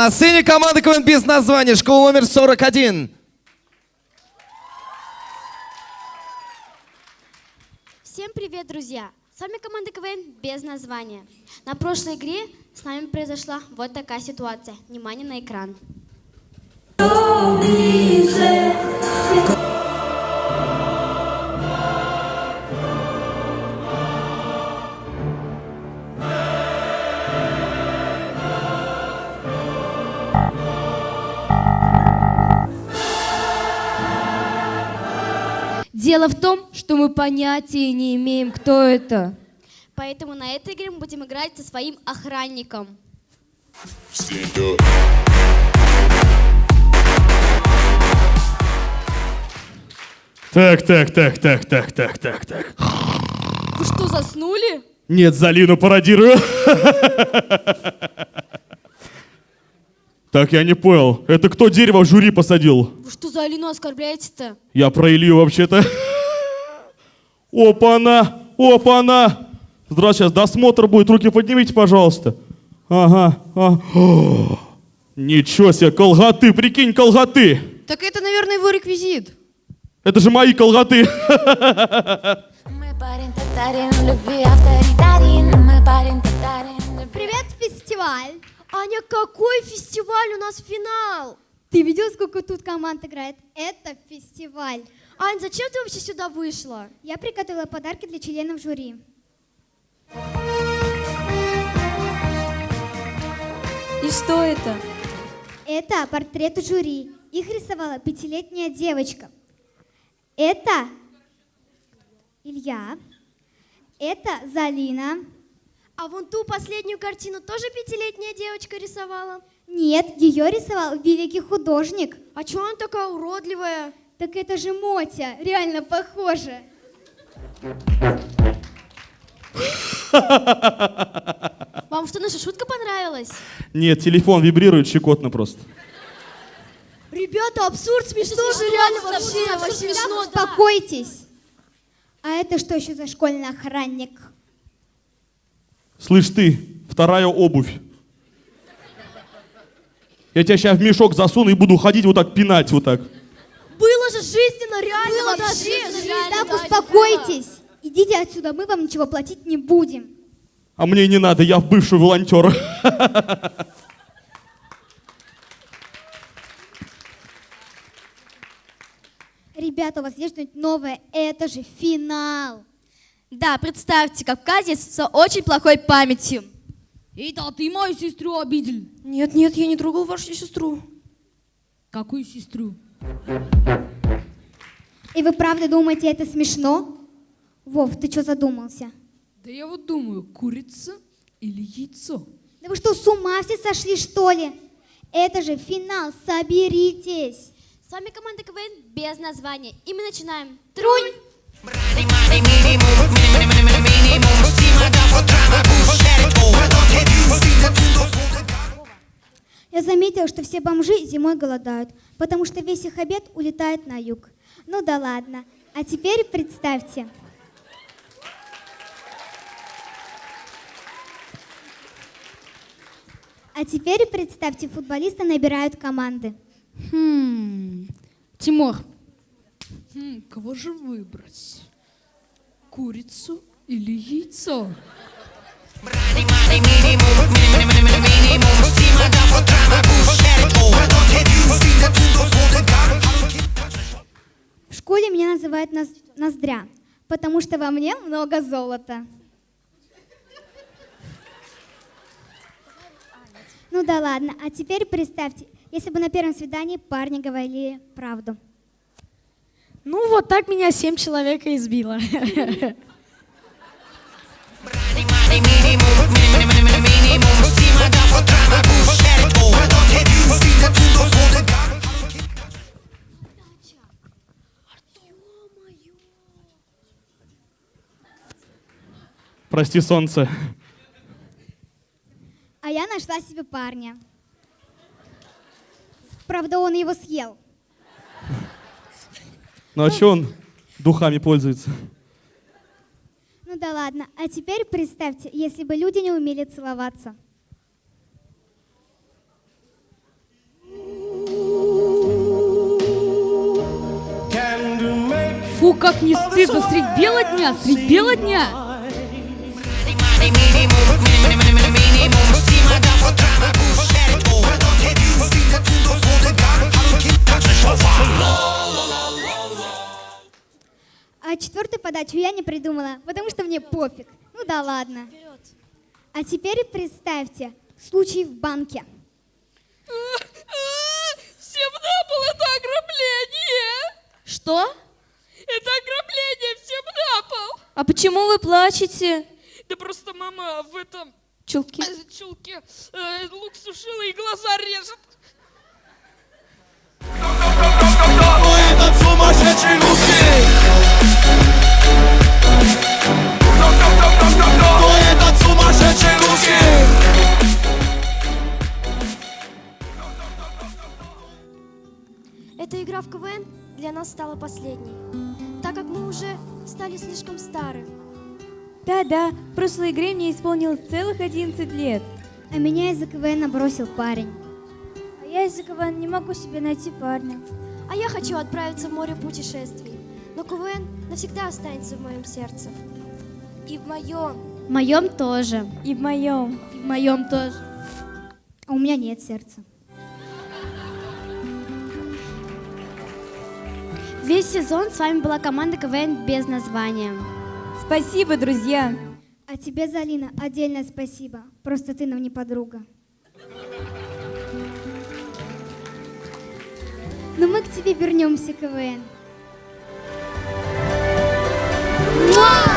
на сцене команда КВН без названия, школа номер 41. Всем привет, друзья! С вами команда КВН без названия. На прошлой игре с нами произошла вот такая ситуация. Внимание на экран. Дело в том, что мы понятия не имеем, кто это. Поэтому на этой игре мы будем играть со своим охранником. Так, так, так, так, так, так, так, так. Вы что, заснули? Нет, Залину пародирую. Так, я не понял. Это кто дерево в жюри посадил? Вы что за Алину оскорбляете-то? Я про Илью вообще-то. Опа-на! Опа-на! Здравствуйте, сейчас досмотр будет. Руки поднимите, пожалуйста. Ага. а. О, Ничего себе, колготы, прикинь, колготы. Так это, наверное, его реквизит. Это же мои колготы. Мы парень татарин, любви авторитарин. Мы парень татарин, любви Привет, фестиваль! Аня, какой фестиваль? У нас финал! Ты видел, сколько тут команд играет? Это фестиваль. Ань, зачем ты вообще сюда вышла? Я приготовила подарки для членов жюри. И что это? Это портреты жюри. Их рисовала пятилетняя девочка. Это Илья. Это Залина. А вон ту последнюю картину тоже пятилетняя девочка рисовала? Нет, ее рисовал великий художник. А чё она такая уродливая? Так это же Мотя, реально похоже. Вам что, наша шутка понравилась? Нет, телефон вибрирует щекотно просто. Ребята, абсурд смешно же, реально вообще, вообще смешно, да. Успокойтесь. А это что еще за школьный охранник? Слышь ты, вторая обувь. Я тебя сейчас в мешок засуну и буду ходить вот так пинать вот так. Было же жизненно, реально Было вообще. даже реально, Так, да, успокойтесь. Идите отсюда, мы вам ничего платить не будем. А мне не надо, я бывший волонтер. Ребята, у вас есть что-нибудь новое? Это же финал. Да, представьте, кавказец с очень плохой памятью. Это ты мою сестру обидел. Нет, нет, я не трогал вашу сестру. Какую сестру? И вы правда думаете, это смешно? Вов, ты что задумался? Да я вот думаю, курица или яйцо? Да вы что, с ума все сошли, что ли? Это же финал, соберитесь. С вами команда КВН без названия. И мы начинаем. Трунь! Я заметила, что все бомжи зимой голодают, потому что весь их обед улетает на юг. Ну да ладно. А теперь представьте. А теперь представьте, футболисты набирают команды. Хм, Тимур, Хм, кого же выбрать? Курицу или яйцо? В школе меня называют Ноз- Ноздря, потому что во мне много золота. Ну да ладно, а теперь представьте, если бы на первом свидании парни говорили правду. Ну, вот так меня семь человек избило. Прости, солнце. А я нашла себе парня. Правда, он его съел. Ну а ну. что он духами пользуется? Ну да ладно. А теперь представьте, если бы люди не умели целоваться. Фу, как не стыдно, средь бела дня, средь бела дня. Oh, а четвертую подачу я не придумала, потому что мне пофиг. Ну да ладно. А теперь представьте, случай в банке. Всем на пол, это ограбление! Что? Это ограбление, всем на пол! А почему вы плачете? Да просто мама в этом Чулки. э, чулке э, лук сушила и глаза режет. Эта игра в КВН для нас стала последней, так как мы уже стали слишком стары. Да-да, в прошлой игре мне исполнилось целых 11 лет. А меня из-за КВН бросил парень. А я из-за КВН не могу себе найти парня. А я хочу отправиться в море путешествий. Но КВН навсегда останется в моем сердце. И в моем. В моем тоже. И в моем. В моем тоже. А у меня нет сердца. Весь сезон с вами была команда КВН без названия. Спасибо, друзья! А тебе, Залина, отдельное спасибо. Просто ты нам не подруга. Но мы к тебе вернемся, КВН. Вау!